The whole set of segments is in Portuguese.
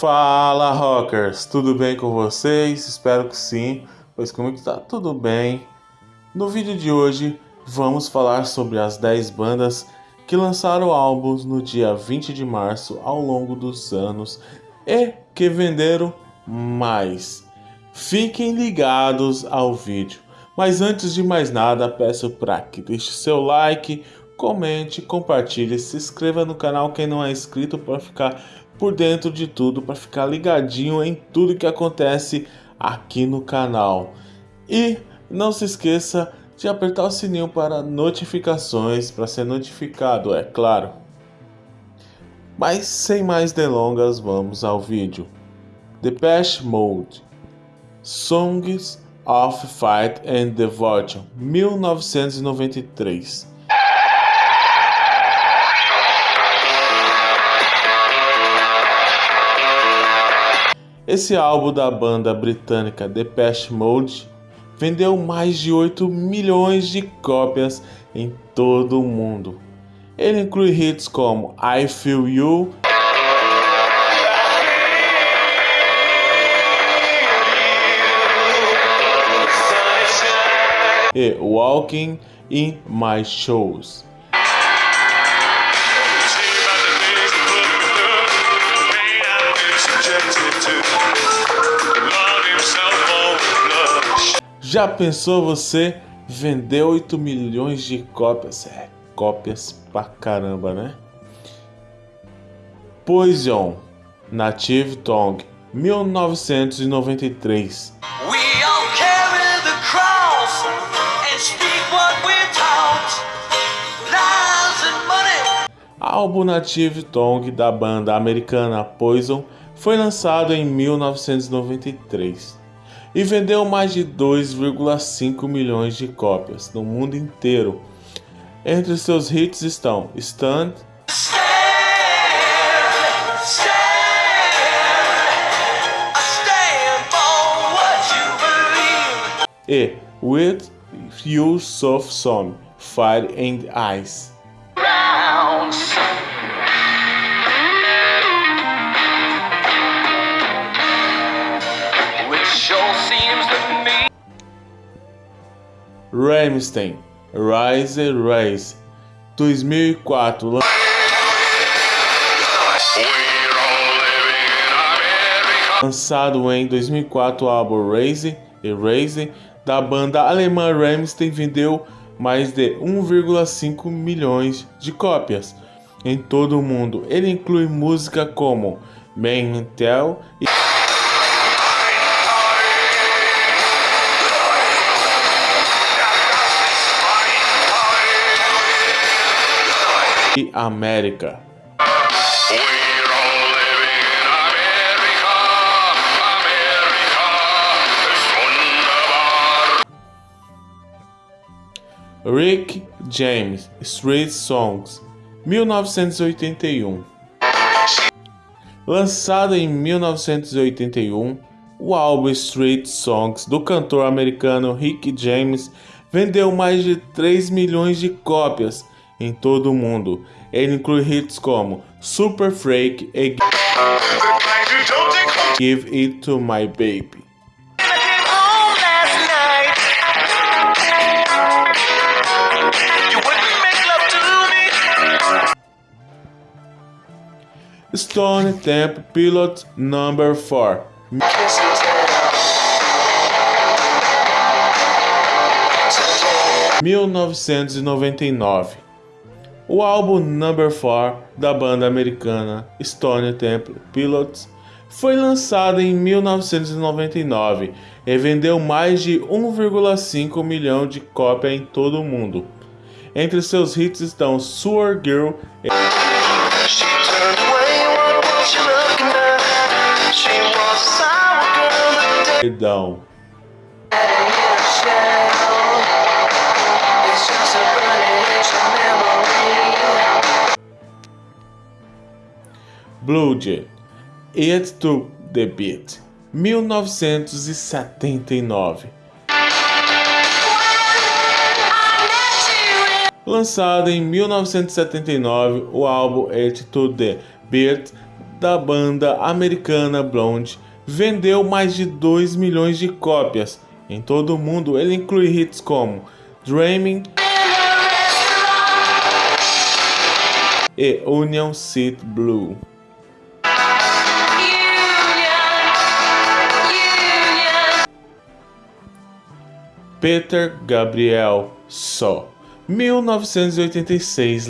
Fala rockers, tudo bem com vocês? Espero que sim, pois comigo tá tudo bem. No vídeo de hoje vamos falar sobre as 10 bandas que lançaram álbuns no dia 20 de março ao longo dos anos e que venderam mais. Fiquem ligados ao vídeo. Mas antes de mais nada, peço para que deixe seu like, comente, compartilhe, se inscreva no canal quem não é inscrito para ficar por dentro de tudo, para ficar ligadinho em tudo que acontece aqui no canal. E não se esqueça de apertar o sininho para notificações, para ser notificado, é claro. Mas sem mais delongas, vamos ao vídeo. Depeche Mode Songs of Fight and Devotion 1993 Esse álbum da banda britânica Depeche Mode vendeu mais de 8 milhões de cópias em todo o mundo. Ele inclui hits como I Feel You e Walking in My Shoes. Já pensou você vender 8 milhões de cópias? É, cópias pra caramba, né? Poison, Native Tongue, 1993. Álbum Native Tongue da banda americana Poison foi lançado em 1993 e vendeu mais de 2,5 milhões de cópias no mundo inteiro. Entre seus hits estão Stand, e With You Soft Song, Fire and Ice. Rammstein, Rise Rise, 2004. Lançado em 2004, o álbum Raise e Raise da banda alemã Rammstein vendeu mais de 1,5 milhões de cópias em todo o mundo. Ele inclui música como Mental e América. Rick James Street Songs 1981 Lançado em 1981, o álbum Street Songs do cantor americano Rick James vendeu mais de 3 milhões de cópias em todo o mundo. Ele inclui hits como Super Freak e Give It To My Baby. Stone Temple Pilot Number 4 1999 o álbum Number 4 da banda americana Stone Temple Pilots foi lançado em 1999 e vendeu mais de 1,5 milhão de cópias em todo o mundo. Entre seus hits estão Sewer Girl e Perdão. Blood, It to the Beat, 1979. Lançado em 1979, o álbum It to the Beat da banda americana Blonde vendeu mais de 2 milhões de cópias. Em todo o mundo, ele inclui hits como Dreaming e Union City Blue. Peter Gabriel só 1986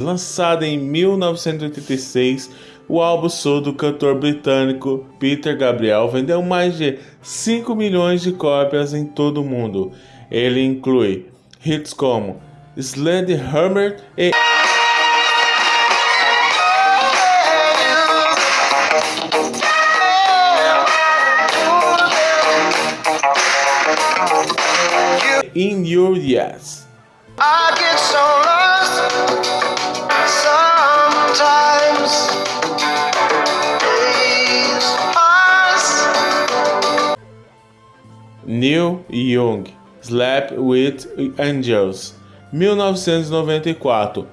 Lançado em 1986, o álbum Soul do cantor britânico Peter Gabriel vendeu mais de 5 milhões de cópias em todo o mundo. Ele inclui hits como Sledgehammer e In Your Yes. I get so lost sometimes. Neil Young, Slap with Angels, 1994.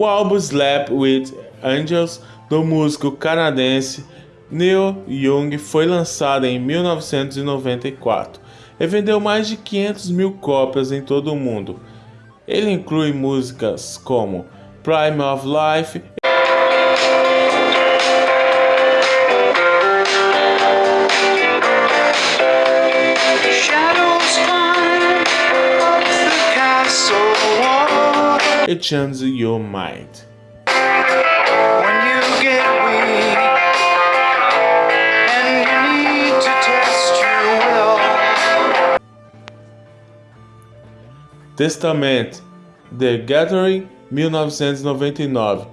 O álbum Slept with Angels do músico canadense Neil Young foi lançado em 1994 e vendeu mais de 500 mil cópias em todo o mundo. Ele inclui músicas como Prime of Life e Change Your Mind. Testament, The Gathering, 1999.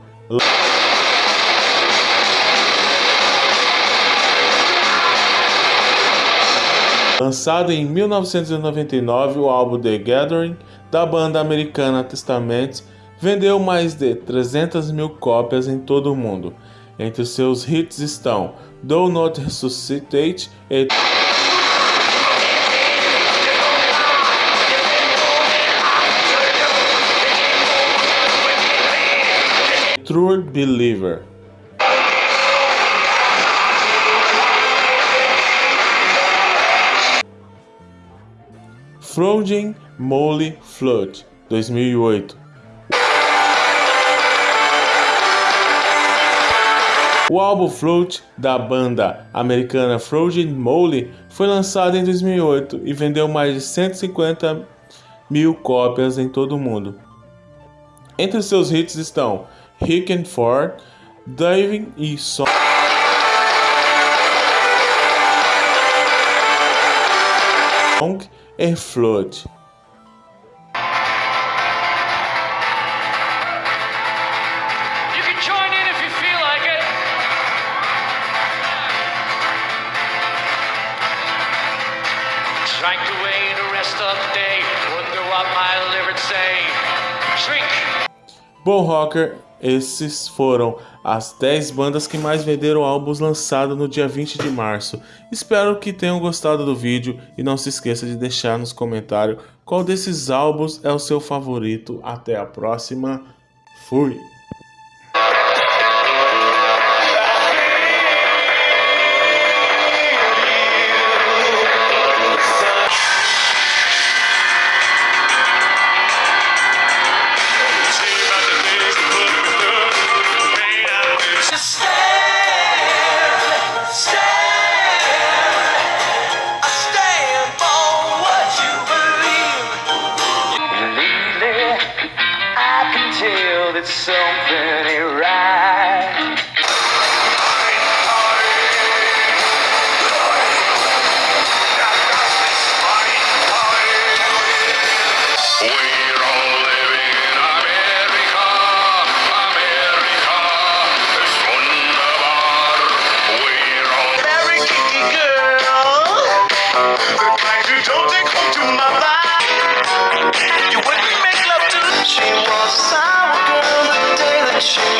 Lançado em 1999, o álbum The Gathering da banda americana Testament vendeu mais de 300 mil cópias em todo o mundo. Entre seus hits estão Do Not Resuscitate e True Believer. Frozen Molly Flood, 2008. O álbum Float da banda americana Frozen Molly foi lançado em 2008 e vendeu mais de 150 mil cópias em todo o mundo. Entre seus hits estão Rick and Ford, Diving e Song. e Flood. Drank away the rest of the day. Wonder what my liver say. Bom Rocker esses foram as 10 bandas que mais venderam álbuns lançados no dia 20 de março. Espero que tenham gostado do vídeo e não se esqueça de deixar nos comentários qual desses álbuns é o seu favorito. Até a próxima. Fui! it's something right. special.